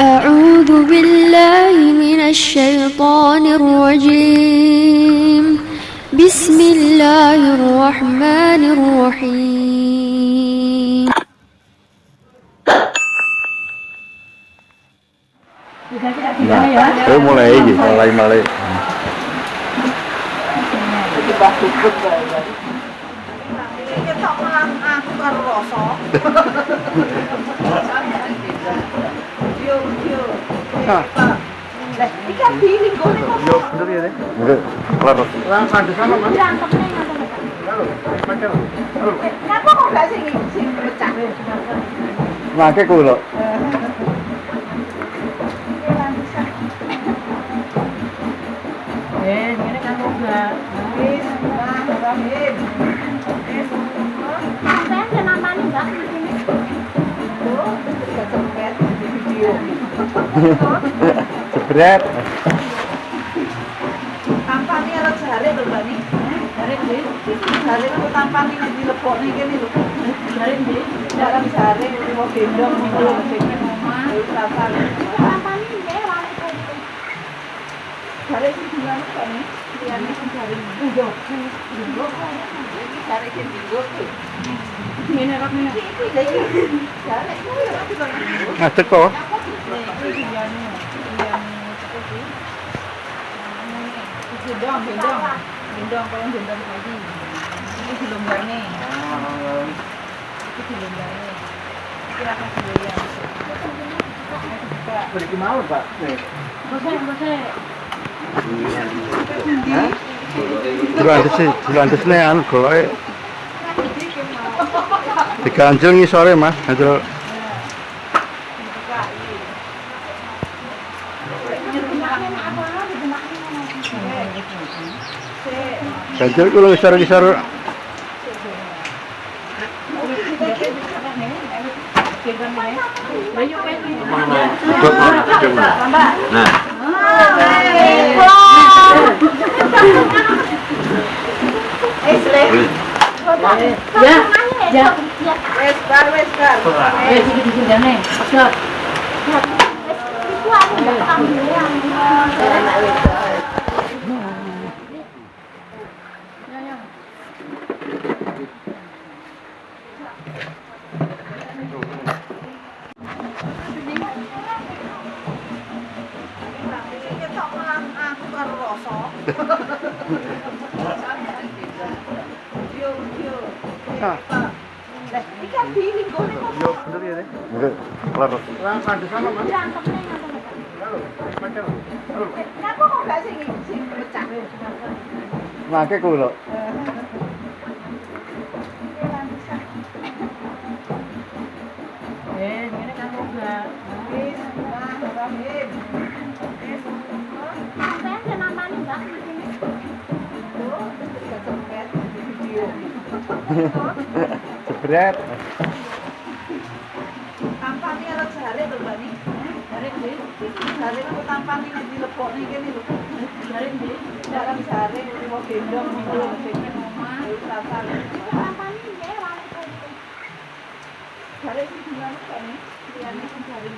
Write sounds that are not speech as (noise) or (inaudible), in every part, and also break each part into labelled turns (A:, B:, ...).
A: أعوذ بالله من الشيطان الرجيم. بسم الله الرحمن الرحيم.
B: Oh mulai iki, mulai mulai.
C: Ketok malah aku karo rasa. Yo yo. Lah, iki kan kok
B: Yo bener ya deh. Enggak, kelar.
C: Kenapa kok gak sing sing pecah?
B: Ngake kuwi lho.
C: Ngene kok gak. Wis, Rahim. Wis.
A: Sampean kenamani Mbak di sini?
C: Gak sempet di video.
B: Jebret.
C: Tampani arep jare lho, Mbak kene lho. Dalam jare mau gendong
A: wali
C: dilan kok ni. Liyane sing jare. Iya. Iya. Jare sing digo. Ngene kok ngene. Iki lha iki. Jare kuwi lho aku kok.
B: Ngadeg kok.
C: Iki liyane. Liyane apa sih? Gendong, gendong. Gendong kalau gendong lagi. Ini dilonggane. Ini dilonggane. Kira apa sih ya?
B: Beri mau, Pak. Nih.
C: Bose, bose.
B: Dilandes nih anu goloke. Diganjel ngisore, Mas. Ganjel ganjel kulo ngisor-ngisor. Nah,
C: Ya, ya. Wes bar, wes bar. Eh, sini di sini Pegat.
A: Iku aku ndak
C: Nah, kayak gue loh.
B: Jebret.
C: Tampani arep jare lho, Mbak ni. Ndi? Kok tampani nek dilebokne kene lho. Ndi? Dalam jare mau gendong ngono sing omah.
A: Nggih wali kuwi.
C: Jare sing kok ni. Liyane sing sing.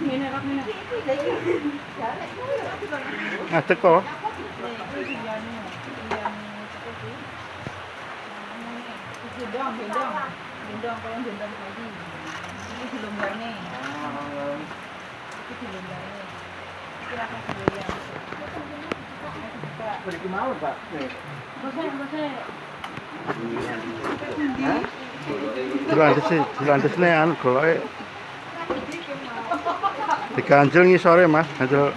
C: Ngene kok ngene. Iki kuwi kok.
B: Kok.
C: Gendong, gendong. Gendong kalau gendong lagi. Ini dilonggane. Ini dilonggane. Kira apa sih ya?
B: Beri mau, Pak. Nih.
C: Bose, bose.
B: Dilandes dilandes nih anu goloke. Diganjel ngisore, Mas. Ganjel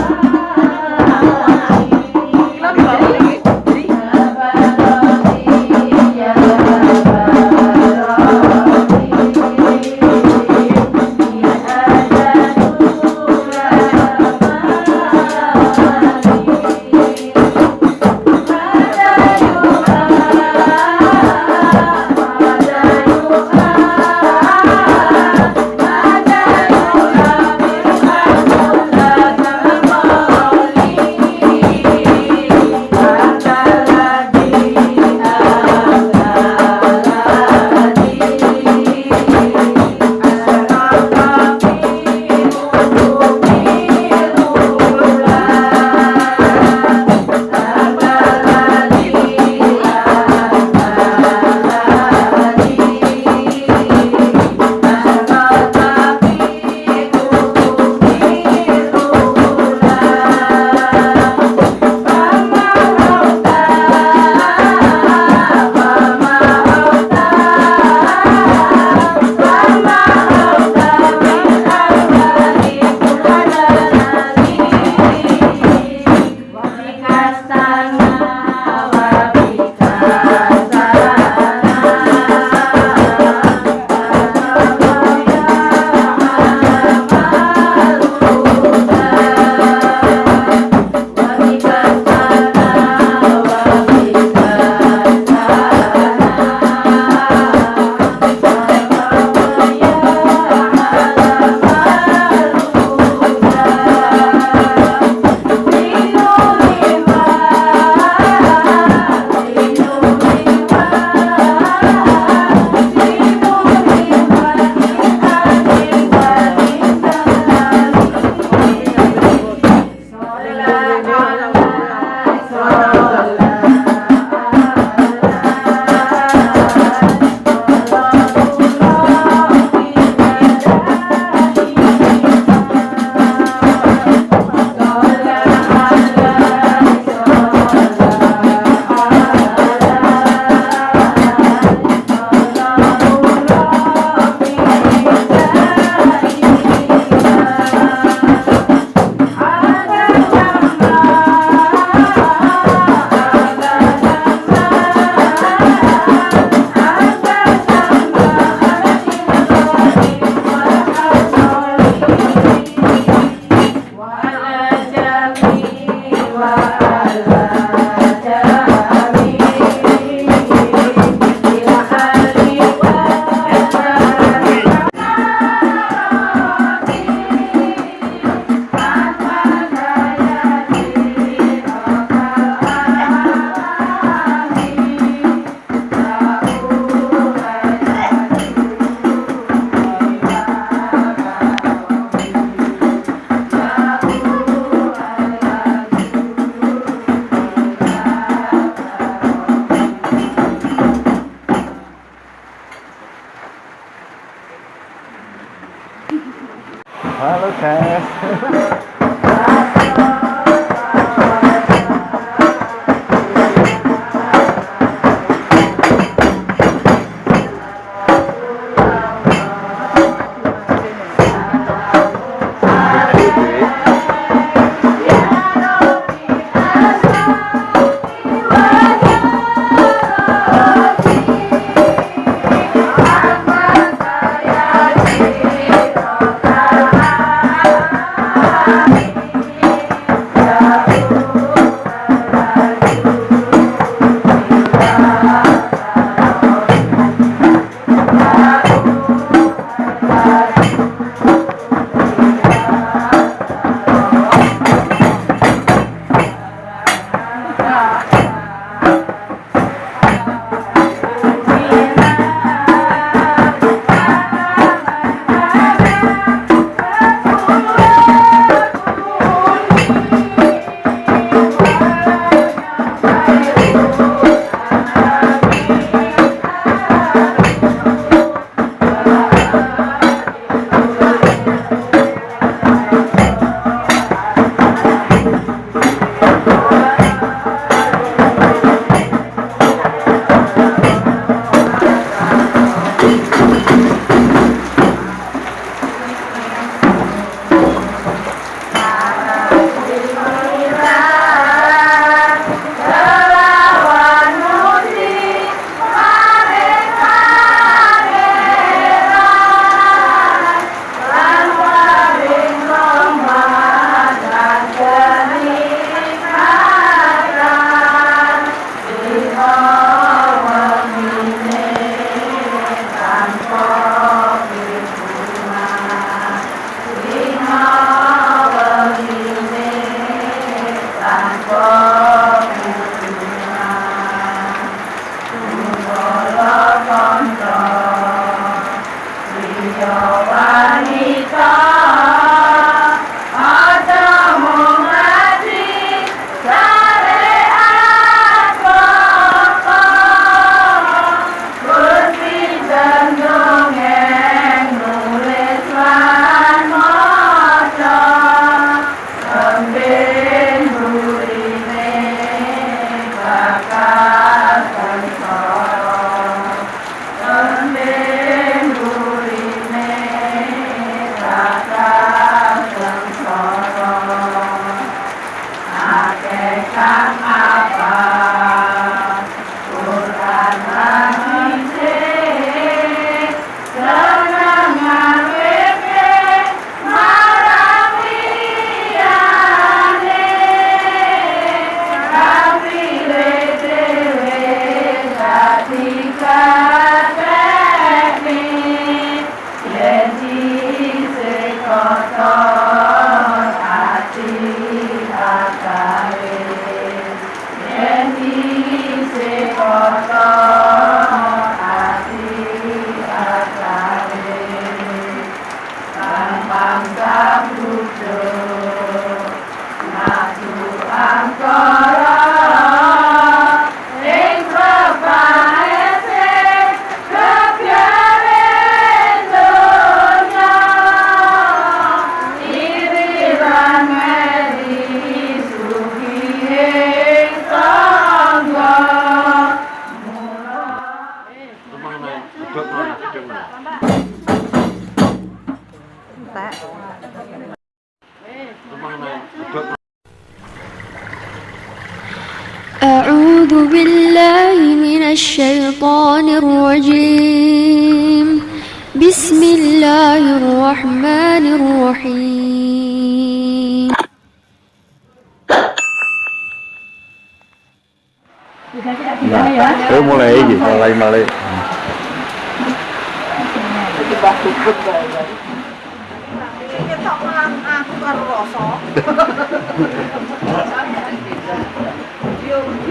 C: 감사합니다. た أعوذ
D: بالله من الشيطان الرجيم. بسم الله الرحمن الرحيم.
C: (laughs)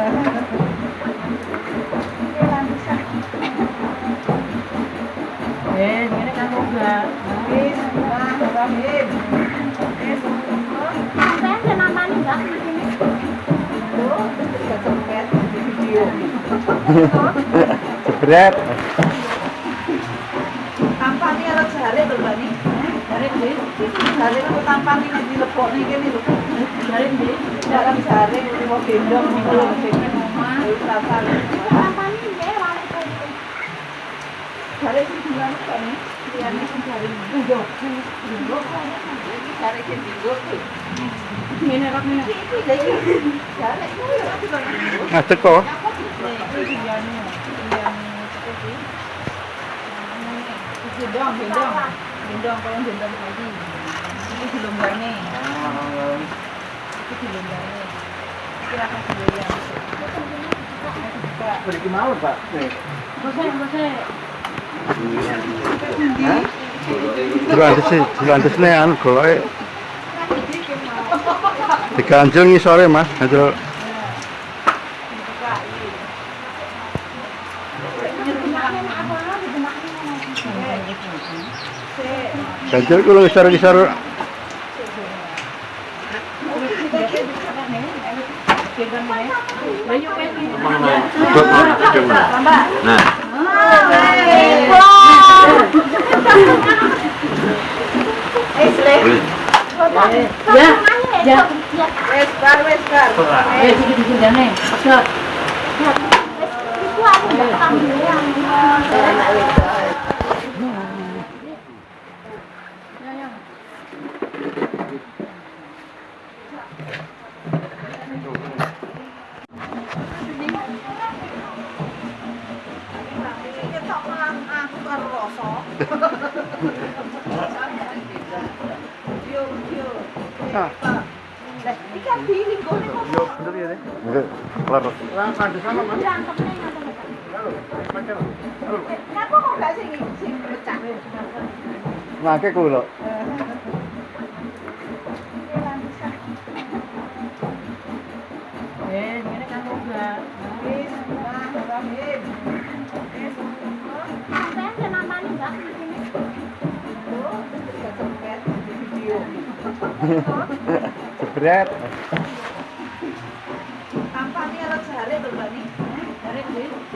B: Jebret.
C: Tampani arep jare lho, Mbak Ni. Jare ndi? Jare kok tampani nek dilebokne kene lho. Ndi? Dalam mau gendong sing omah. Dilan kok. Liyane sing yo. Iki sing. Ngene kok ngene. Iki iki. Kok.
B: Kok.
C: Nih, iki liyane. Liyane iki. Gendong, gendong. Gendong kalau gendong lagi. Ini dilonggane. Iki dilonggane. Kira kan ya.
B: Beri mau, Pak. Nih.
C: Bose, bose.
B: Dilandesi, dilandesne anu goloke diganjel ngisore, Mas. Ganjel ganjel kulo ngisor-ngisor
E: Nah,
A: Ya, ya
C: tok melang aku karo rasa. Yo, yo.
B: Ah.
C: Lah, iki kan dilinggo ning kok.
B: Yo, bener ya deh. Enggak, kelar. Lang ada sama, Mas.
A: Berantem nih nggak tahu.
B: Halo,
C: Kenapa kok gak sing sing pecah?
B: Ngake kulo.
C: Eh, ngene kan uga. Wis, nah. Wis.
A: Nggak di sini?
C: Oh, di video.
B: Jebret.
C: Tampani arep jare lho, Mbak Ni. Jare ndi? Jare kok tampani nek dilebokne kene lho. Jare ndi? Dalam jare mau gendong niku lho sing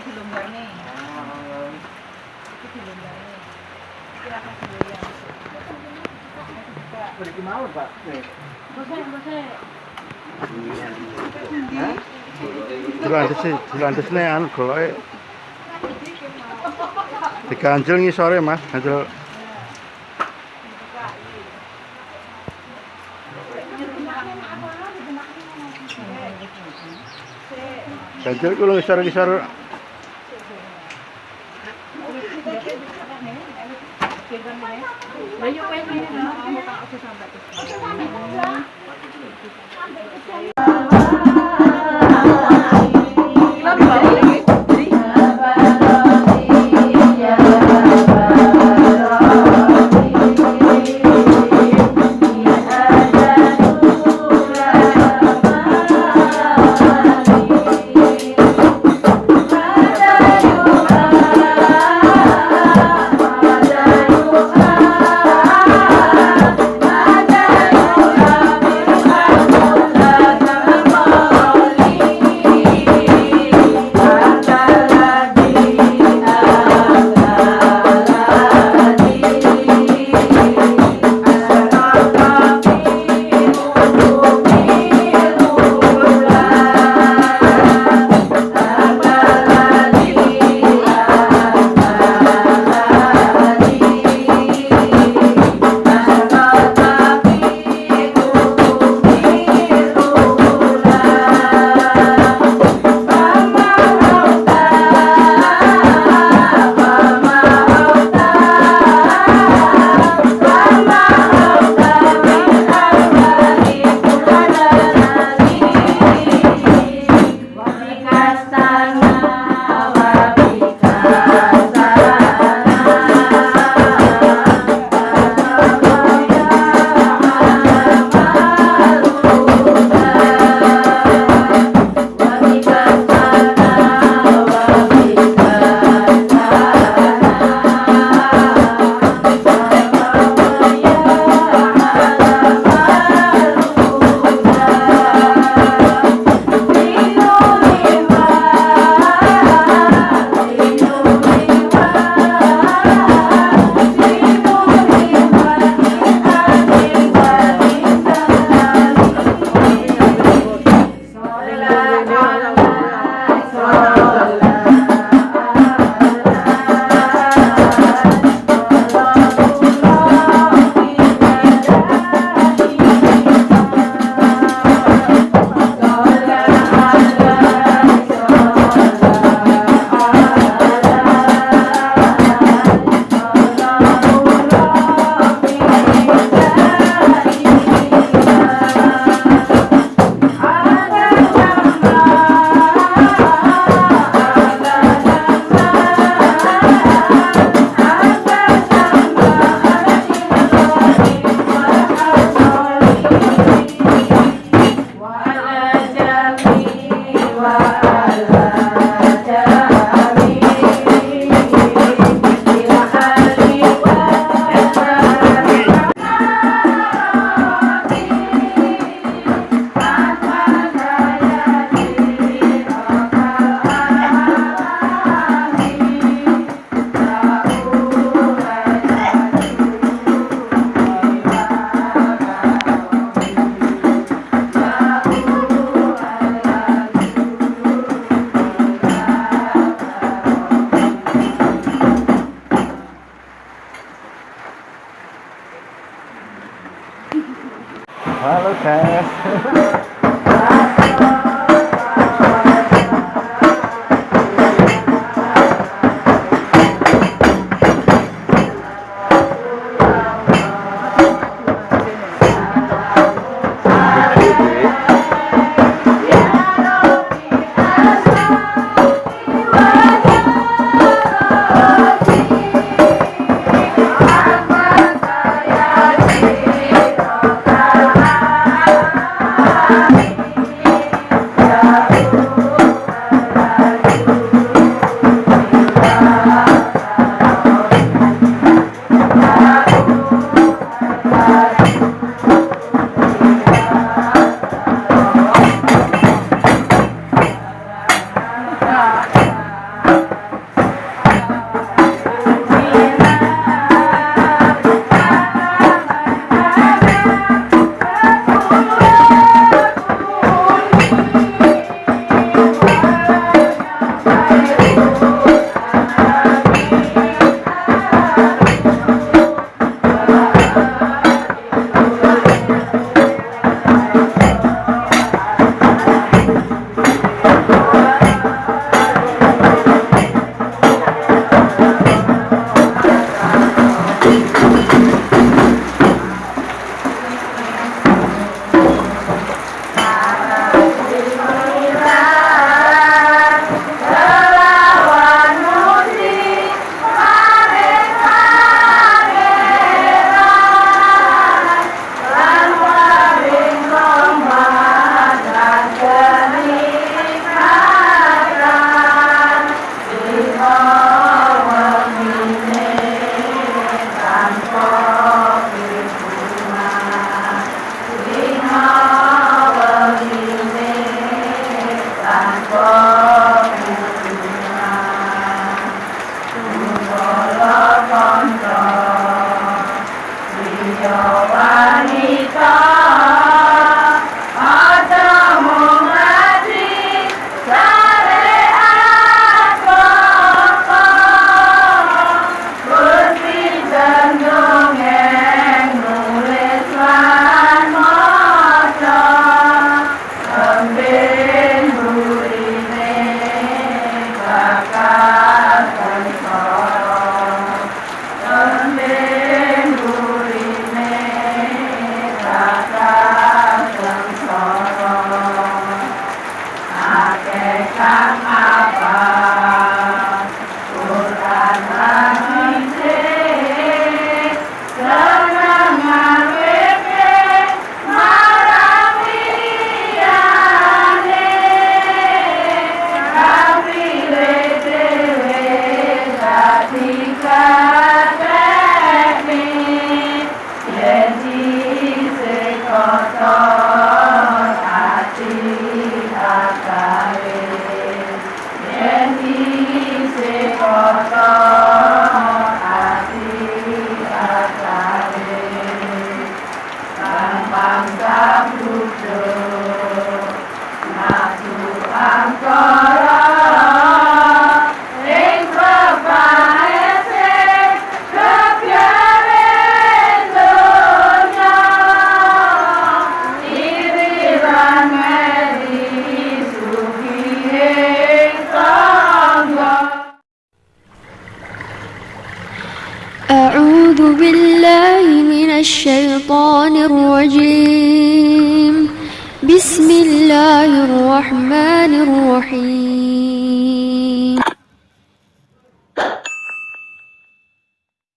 C: Ini
B: di lumbar
C: nih. Oh, ini di lumbar nih. Ini akan dulu ya.
B: Boleh di mau, Pak?
C: Bose, bose.
B: Dilantis, dilantis nih, anu golok diganjel nih sore mas, ganjel ganjel kulung isar-isar
C: Ayo wes